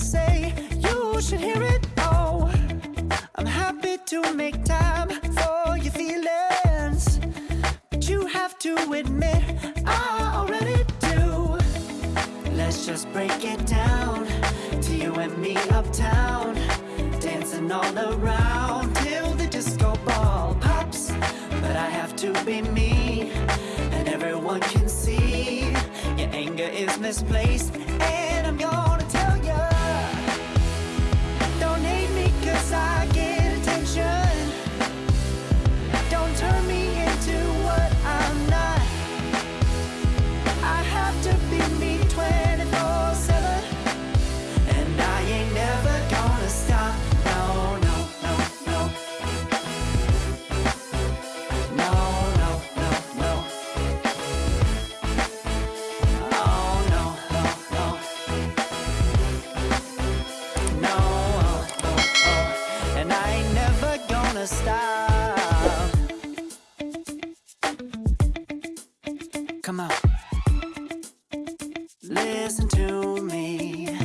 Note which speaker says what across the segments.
Speaker 1: say You should hear it all. I'm happy to make time for your feelings But you have to admit I already do. Let's just break it down To you and me uptown Dancing all around Till the disco ball pops. But I have to be me And everyone can see Your anger is misplaced And I'm your Come on, listen to me.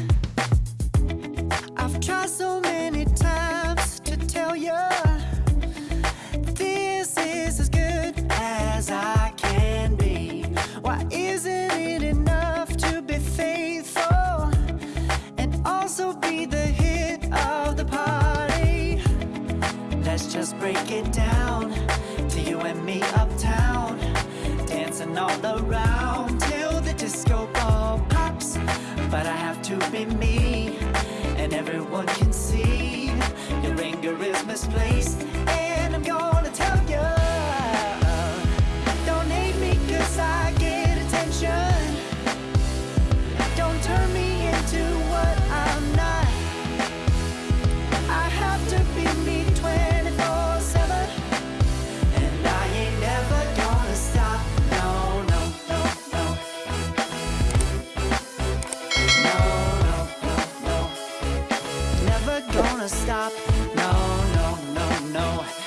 Speaker 1: I've tried so just break it down to you and me uptown, dancing all around till the disco ball pops. But I have to be me, and everyone can see your anger is misplaced, and I'm gonna tell you. Don't hate me 'cause I get attention. Don't turn me into what I'm not. I have to be me 24-7. Gonna stop. No, no, no, no.